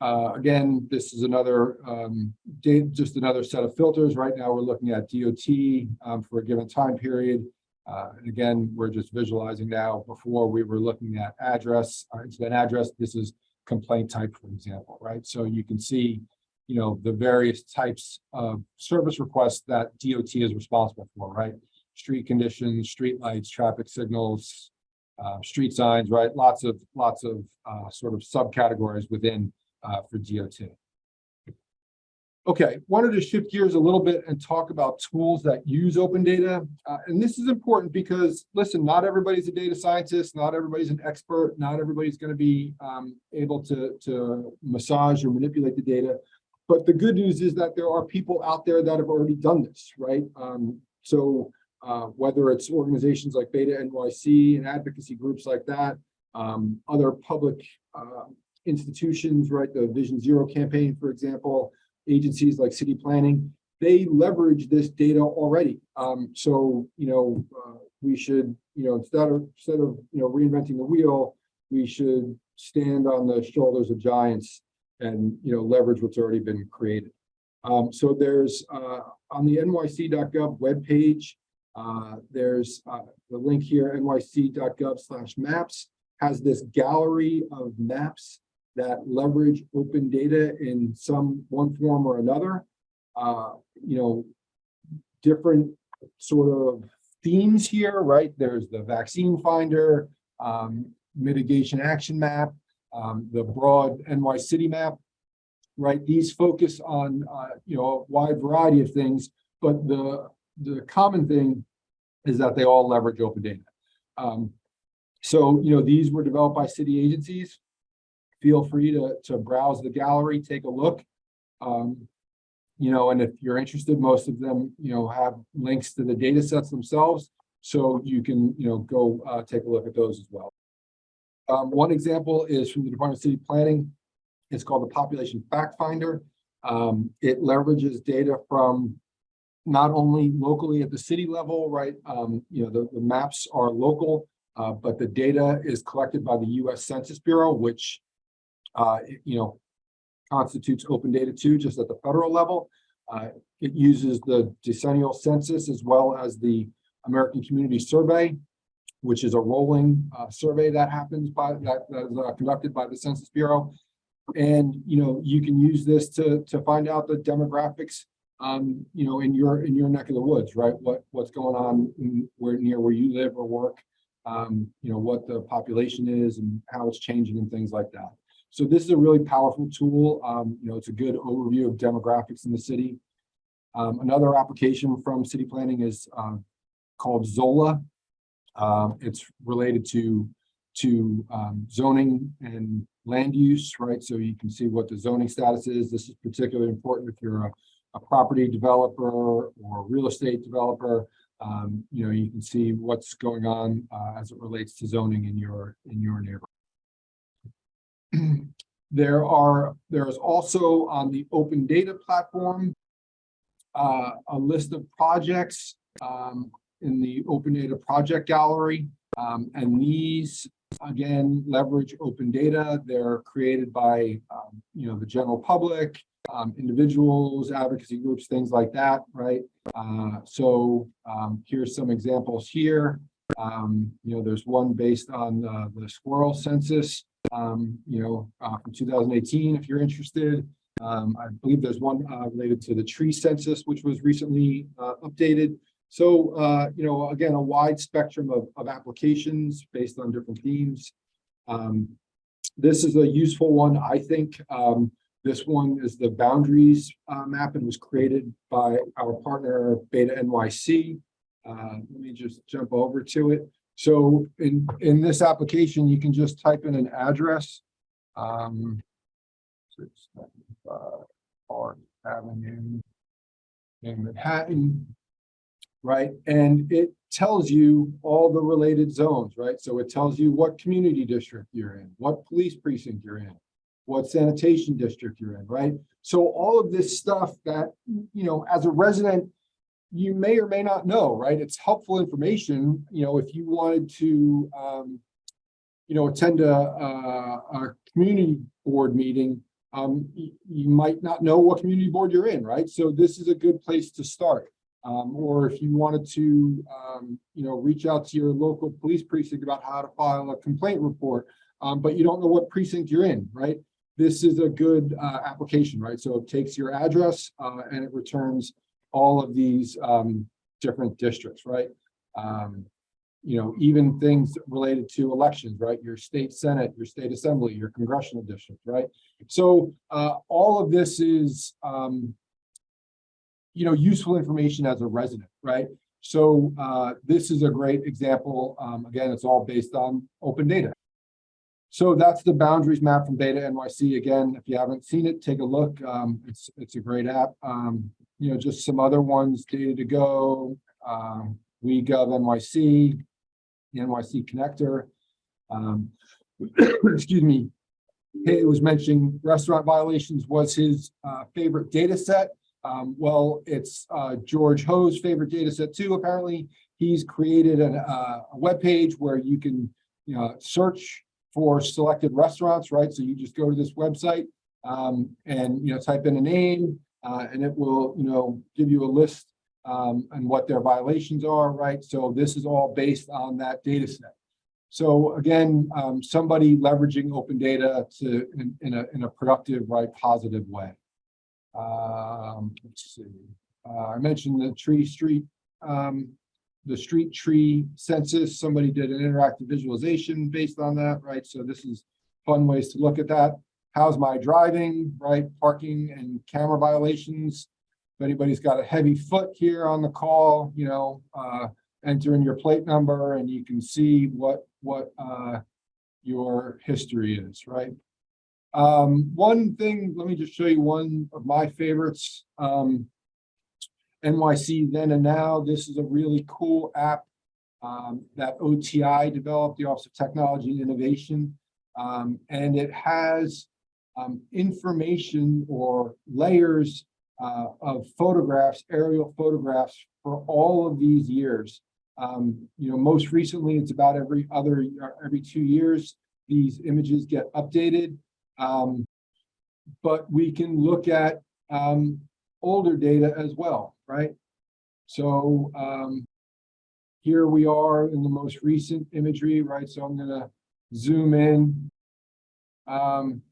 Uh, again, this is another, um, date, just another set of filters. Right now, we're looking at DOT, um, for a given time period. Uh, and again, we're just visualizing now. Before we were looking at address, uh, incident address. This is complaint type, for example, right? So you can see, you know, the various types of service requests that DOT is responsible for, right? Street conditions, street lights, traffic signals, uh, street signs, right? Lots of, lots of uh, sort of subcategories within uh, for DOT. Okay, wanted to shift gears a little bit and talk about tools that use open data. Uh, and this is important because, listen, not everybody's a data scientist, not everybody's an expert, not everybody's going to be um, able to, to massage or manipulate the data. But the good news is that there are people out there that have already done this, right? Um, so uh, whether it's organizations like Beta NYC and advocacy groups like that, um, other public uh, institutions, right? The Vision Zero campaign, for example, agencies like city planning, they leverage this data already. Um, so, you know, uh, we should, you know, instead of, instead of, you know, reinventing the wheel, we should stand on the shoulders of giants and, you know, leverage what's already been created. Um, so there's, uh, on the nyc.gov webpage, uh, there's uh, the link here, nyc.gov slash maps, has this gallery of maps that leverage open data in some one form or another. Uh, you know, different sort of themes here, right? There's the vaccine finder, um, mitigation action map, um, the broad NY city map, right? These focus on, uh, you know, a wide variety of things, but the, the common thing is that they all leverage open data. Um, so, you know, these were developed by city agencies feel free to, to browse the gallery, take a look. Um, you know, and if you're interested, most of them, you know, have links to the data sets themselves. So you can, you know, go uh, take a look at those as well. Um, one example is from the Department of City Planning. It's called the Population Fact Finder. Um, it leverages data from not only locally at the city level, right? Um, you know, the, the maps are local, uh, but the data is collected by the US Census Bureau, which uh, you know, constitutes open data too, just at the federal level. Uh, it uses the decennial census as well as the American Community Survey, which is a rolling uh, survey that happens by that, that is uh, conducted by the Census Bureau. And you know, you can use this to to find out the demographics, um, you know, in your in your neck of the woods, right? What what's going on in, where near where you live or work, um, you know, what the population is and how it's changing and things like that. So this is a really powerful tool. Um, you know, it's a good overview of demographics in the city. Um, another application from city planning is um, called Zola. Um, it's related to to um, zoning and land use, right? So you can see what the zoning status is. This is particularly important if you're a, a property developer or a real estate developer. Um, you know, you can see what's going on uh, as it relates to zoning in your in your neighborhood. There are, there is also on the open data platform, uh, a list of projects, um, in the open data project gallery. Um, and these, again, leverage open data. They're created by, um, you know, the general public, um, individuals, advocacy groups, things like that, right? Uh, so, um, here's some examples here. Um, you know, there's one based on, uh, the squirrel census um, you know, uh, from 2018, if you're interested. Um, I believe there's one uh, related to the tree census, which was recently uh, updated. So, uh, you know, again, a wide spectrum of, of applications based on different themes. Um, this is a useful one, I think. Um, this one is the boundaries uh, map and was created by our partner Beta NYC. Uh, let me just jump over to it. So in, in this application, you can just type in an address. Um, Park Avenue in Manhattan, right? And it tells you all the related zones, right? So it tells you what community district you're in, what police precinct you're in, what sanitation district you're in, right? So all of this stuff that, you know, as a resident, you may or may not know, right? It's helpful information, you know, if you wanted to, um, you know, attend a, a, a community board meeting, um, you, might not know what community board you're in, right? So this is a good place to start. Um, or if you wanted to, um, you know, reach out to your local police precinct about how to file a complaint report, um, but you don't know what precinct you're in, right? This is a good uh, application, right? So it takes your address uh, and it returns all of these um, different districts, right? Um, you know, even things related to elections, right? Your state senate, your state assembly, your congressional district, right? So uh, all of this is, um, you know, useful information as a resident, right? So, uh, this is a great example. Um, again, it's all based on open data. So that's the boundaries map from Beta NYC. Again, if you haven't seen it, take a look. Um, it's, it's a great app. Um, you know, just some other ones, Data to Go, um, WeGov NYC, the NYC connector. Um, excuse me. It was mentioning restaurant violations was his, uh, favorite data set. Um, well, it's, uh, George Ho's favorite data set too, apparently. He's created an, uh, a webpage where you can, you know, search for selected restaurants, right? So you just go to this website, um, and, you know, type in a name, uh, and it will, you know, give you a list, um, and what their violations are, right? So this is all based on that data set. So again, um, somebody leveraging open data to, in, in a, in a productive, right, positive way. Um, let's see, uh, I mentioned the tree street, um, the street tree census, somebody did an interactive visualization based on that, right? So this is fun ways to look at that. How's my driving, right? Parking and camera violations. If anybody's got a heavy foot here on the call, you know, uh, enter in your plate number and you can see what, what, uh, your history is, right? Um, one thing, let me just show you one of my favorites. Um, NYC Then and Now, this is a really cool app um, that OTI developed, the Office of Technology and Innovation. Um, and it has um, information or layers uh, of photographs, aerial photographs for all of these years. Um, you know, most recently, it's about every other, every two years, these images get updated. Um, but we can look at um, older data as well, right? So um, here we are in the most recent imagery, right? So I'm gonna zoom in um,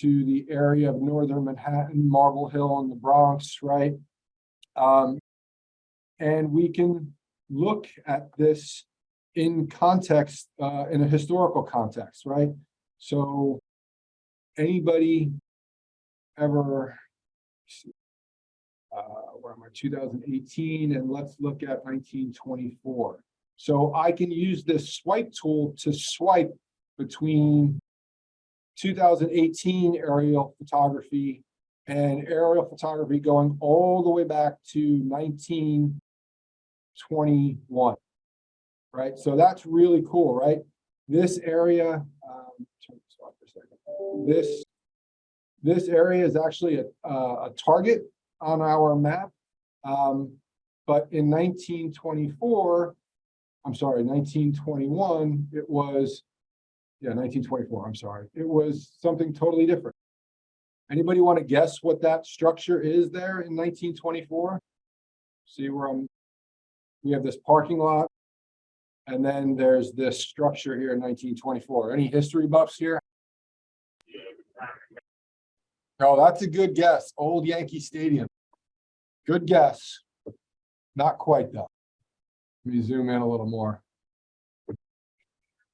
to the area of northern Manhattan, Marble Hill and the Bronx, right? Um, and we can look at this in context, uh, in a historical context, right? So anybody ever am I, 2018, and let's look at 1924. So I can use this swipe tool to swipe between 2018 aerial photography and aerial photography going all the way back to 1921. Right, so that's really cool, right? This area, um, this a. This area is actually a, uh, a target on our map. Um, but in nineteen twenty-four, I'm sorry, nineteen twenty-one, it was, yeah, nineteen twenty-four, I'm sorry, it was something totally different. Anybody want to guess what that structure is there in nineteen twenty-four? See where I'm, we have this parking lot. And then there's this structure here in nineteen twenty-four. Any history buffs here? Oh, that's a good guess. Old Yankee Stadium. Good guess. Not quite though. Let me zoom in a little more.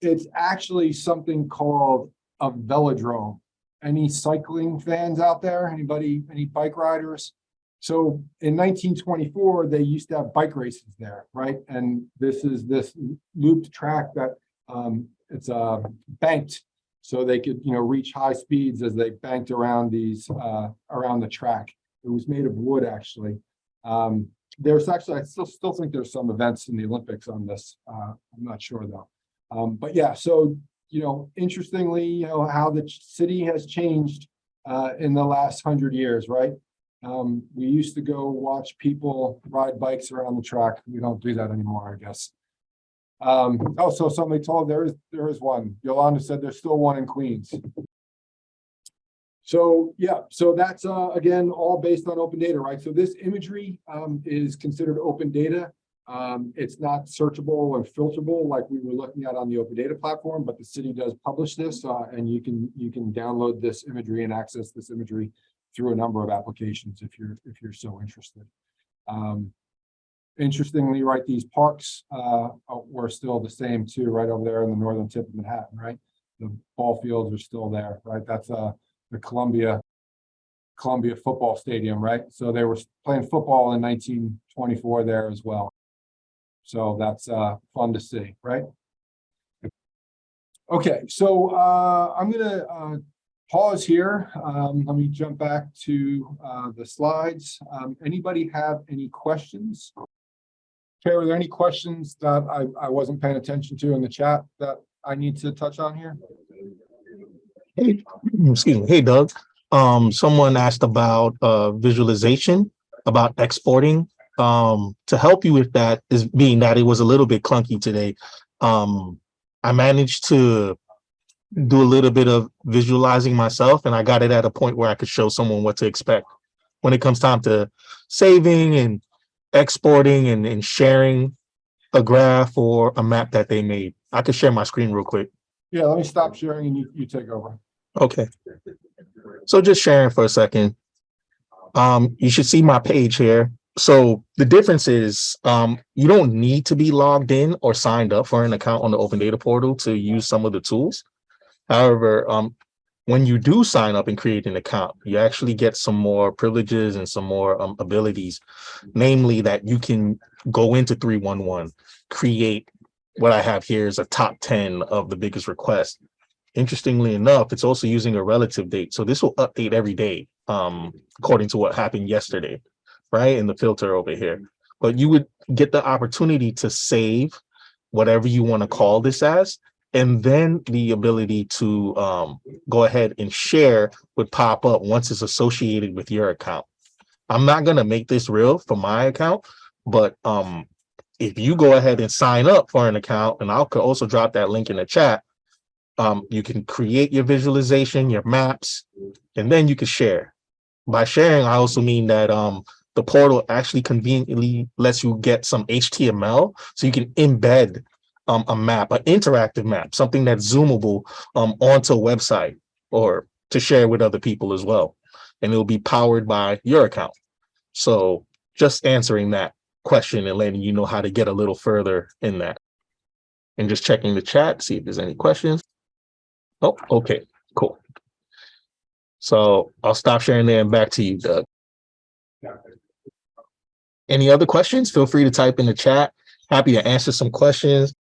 It's actually something called a velodrome. Any cycling fans out there? Anybody, any bike riders? So in nineteen twenty-four, they used to have bike races there, right? And this is this looped track that um, it's uh, banked so they could, you know, reach high speeds as they banked around these, uh, around the track. It was made of wood, actually. Um, there's actually, I still, still think there's some events in the Olympics on this. Uh, I'm not sure though. Um, but yeah, so, you know, interestingly, you know, how the city has changed, uh, in the last hundred years, right? Um, we used to go watch people ride bikes around the track. We don't do that anymore, I guess. Um, also, somebody told there is, there is one. Yolanda said there's still one in Queens. So, yeah, so that's, uh, again, all based on open data, right? So this imagery, um, is considered open data. Um, it's not searchable and filterable like we were looking at on the open data platform, but the city does publish this, uh, and you can, you can download this imagery and access this imagery through a number of applications if you're, if you're so interested. Um, interestingly, right, these parks uh, were still the same too, right over there in the northern tip of Manhattan, right? The ball fields are still there, right? That's uh, the Columbia Columbia Football Stadium, right? So they were playing football in nineteen twenty-four there as well. So that's uh fun to see, right? Okay, so uh I'm gonna uh pause here. Um, let me jump back to uh the slides. Um, anybody have any questions? Okay, were there any questions that I I wasn't paying attention to in the chat that I need to touch on here? Hey, excuse me. Hey Doug, um, someone asked about uh visualization, about exporting. Um, to help you with that is being that it was a little bit clunky today. Um, I managed to do a little bit of visualizing myself and I got it at a point where I could show someone what to expect. When it comes time to saving and exporting and, and sharing a graph or a map that they made. I could share my screen real quick. Yeah, let me stop sharing and you you take over. Okay. So just sharing for a second. Um, you should see my page here. So the difference is, um, you don't need to be logged in or signed up for an account on the open data portal to use some of the tools. However, um, when you do sign up and create an account, you actually get some more privileges and some more um, abilities, namely that you can go into 311, create what I have here is a top 10 of the biggest requests interestingly enough, it's also using a relative date. So this will update every day, um, according to what happened yesterday, right? In the filter over here. But you would get the opportunity to save whatever you want to call this as, and then the ability to um, go ahead and share would pop up once it's associated with your account. I'm not going to make this real for my account, but um, if you go ahead and sign up for an account, and I'll also drop that link in the chat, um, you can create your visualization, your maps, and then you can share. By sharing, I also mean that um, the portal actually conveniently lets you get some HTML so you can embed um, a map, an interactive map, something that's zoomable um, onto a website or to share with other people as well. And it'll be powered by your account. So just answering that question and letting you know how to get a little further in that. And just checking the chat, see if there's any questions. Oh, okay, cool. So I'll stop sharing there and back to you, Doug. Any other questions? Feel free to type in the chat. Happy to answer some questions.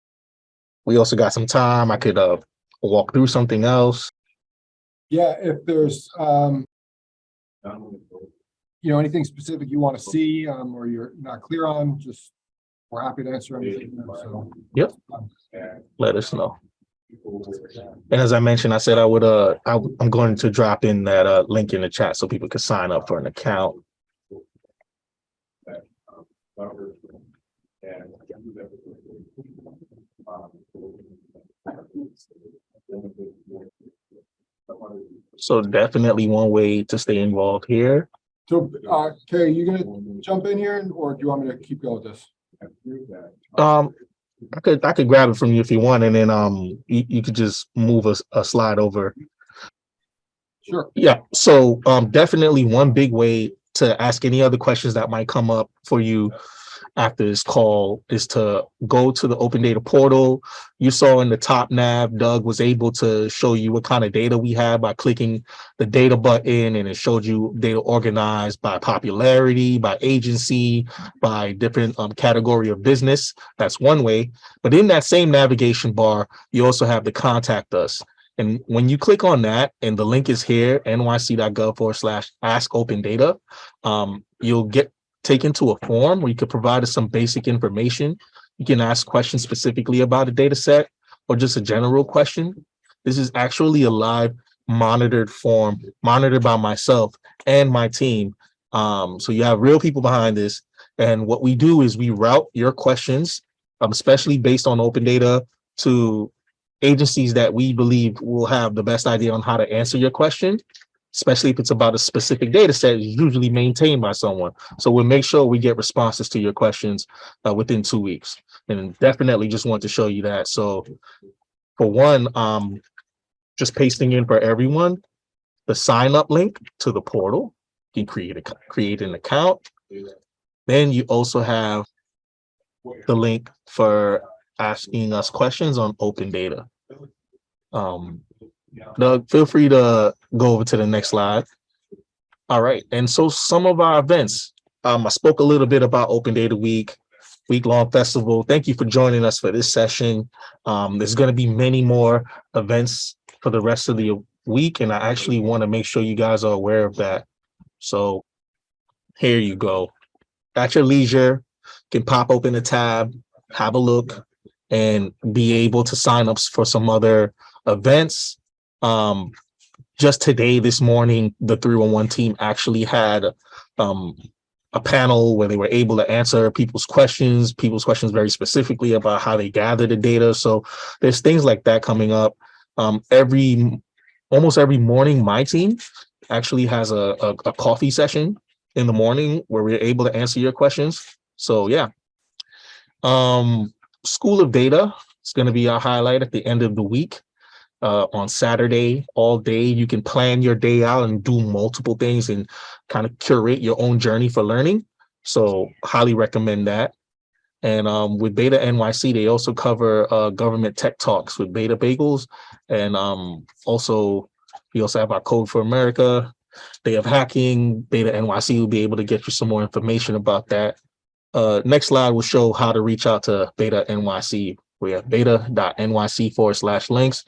We also got some time. I could uh walk through something else. Yeah, if there's um, you know, anything specific you want to see um, or you're not clear on, just we're happy to answer anything. So. Yep. Let us know. And as I mentioned, I said I would uh I, I'm going to drop in that uh link in the chat so people could sign up for an account. So definitely one way to stay involved here. So, uh, Carrie, you gonna jump in here or do you want me to keep going with this? Um, I could I could grab it from you if you want, and then um you, you could just move a, a slide over. Sure. Yeah, so um definitely one big way to ask any other questions that might come up for you after this call is to go to the open data portal. You saw in the top nav, Doug was able to show you what kind of data we have by clicking the data button and it showed you data organized by popularity, by agency, by different um, category of business. That's one way. But in that same navigation bar, you also have the contact us. And when you click on that, and the link is here, nyc.gov forward slash ask open data, um, you'll get taken to a form where you could provide us some basic information. You can ask questions specifically about a data set or just a general question. This is actually a live monitored form, monitored by myself and my team. Um, so you have real people behind this. And what we do is we route your questions, um, especially based on open data to agencies that we believe will have the best idea on how to answer your question especially if it's about a specific data set, is usually maintained by someone. So we'll make sure we get responses to your questions uh, within two weeks. And definitely just want to show you that. So for one, um, just pasting in for everyone, the sign up link to the portal, you can create a create an account. Then you also have the link for asking us questions on open data. Um, Doug, feel free to go over to the next slide. All right, and so some of our events, um, I spoke a little bit about Open Data Week, week-long festival. Thank you for joining us for this session. Um, there's gonna be many more events for the rest of the week, and I actually want to make sure you guys are aware of that. So here you go. At your leisure, can pop open a tab, have a look, and be able to sign up for some other events. Um, just today, this morning, the three one one team actually had um a panel where they were able to answer people's questions, people's questions very specifically about how they gather the data. So there's things like that coming up. Um, every almost every morning, my team actually has a, a, a coffee session in the morning where we're able to answer your questions. So yeah. Um, School of Data is going to be our highlight at the end of the week. Uh, on Saturday, all day, you can plan your day out and do multiple things and kind of curate your own journey for learning. So highly recommend that. And um, with Beta NYC, they also cover uh, government tech talks with Beta Bagels. And um, also, we also have our Code for America, Day of Hacking. Beta NYC will be able to get you some more information about that. Uh, next slide will show how to reach out to Beta NYC. We have beta.nyc forward slash links.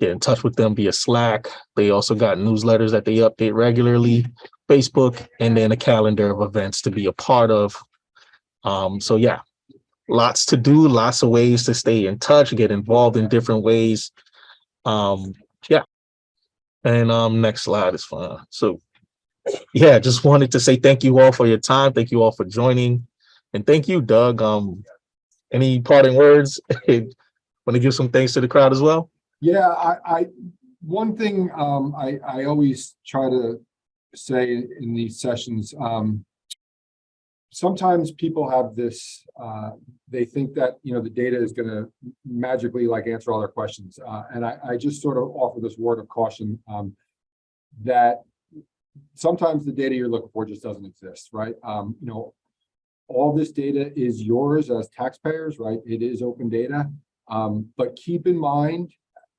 Get in touch with them via Slack. They also got newsletters that they update regularly, Facebook, and then a calendar of events to be a part of. Um, so yeah, lots to do, lots of ways to stay in touch, get involved in different ways. Um, yeah. And um, next slide is fine. So yeah, just wanted to say thank you all for your time. Thank you all for joining. And thank you, Doug. Um, any parting words? Want to give some thanks to the crowd as well? Yeah, I, I, one thing, um, I, I always try to say in these sessions, um, sometimes people have this, uh, they think that, you know, the data is gonna magically like answer all their questions. Uh, and I, I just sort of offer this word of caution, um, that sometimes the data you're looking for just doesn't exist, right? Um, you know, all this data is yours as taxpayers, right? It is open data. Um, but keep in mind,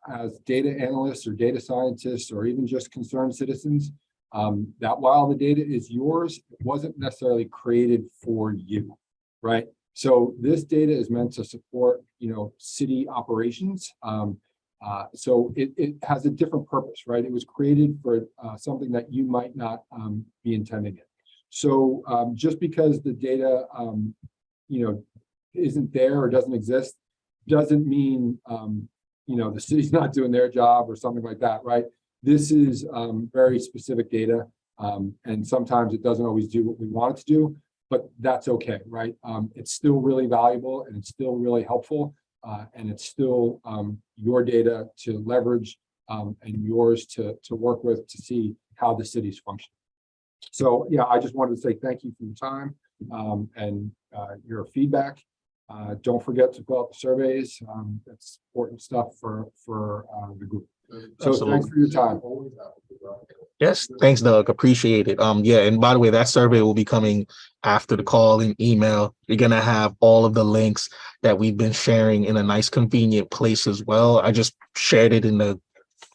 as data analysts or data scientists, or even just concerned citizens, um, that while the data is yours, it wasn't necessarily created for you, right? So this data is meant to support, you know, city operations. Um, uh, so it, it has a different purpose, right? It was created for uh, something that you might not um, be intending it. So um, just because the data, um, you know, isn't there or doesn't exist, doesn't mean, um, you know, the city's not doing their job or something like that, right? This is um, very specific data, um, and sometimes it doesn't always do what we want it to do, but that's okay, right? Um, it's still really valuable and it's still really helpful, uh, and it's still um, your data to leverage um, and yours to, to work with to see how the city's function. So, yeah, I just wanted to say thank you for your time um, and uh, your feedback. Uh, don't forget to fill out the surveys. Um, that's important stuff for, for uh, the group. So thanks for your time. Yes, thanks, Doug. Appreciate it. Um, yeah, and by the way, that survey will be coming after the call and email. You're gonna have all of the links that we've been sharing in a nice convenient place as well. I just shared it in the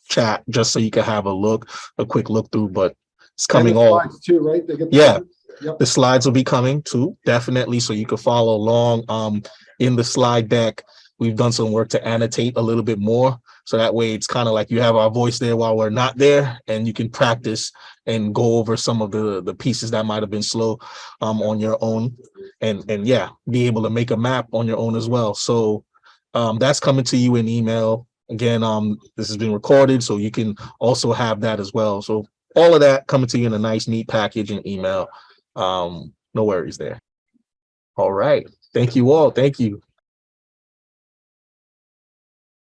chat just so you can have a look, a quick look through, but it's coming all. Too, right? They get the Yeah. Yep. The slides will be coming too, definitely, so you can follow along. Um, in the slide deck, we've done some work to annotate a little bit more. So that way it's kind of like you have our voice there while we're not there and you can practice and go over some of the, the pieces that might have been slow um, on your own. And, and yeah, be able to make a map on your own as well. So um, that's coming to you in email. Again, um, this has been recorded, so you can also have that as well. So all of that coming to you in a nice, neat package and email. Um, no worries there. All right. Thank you all. Thank you.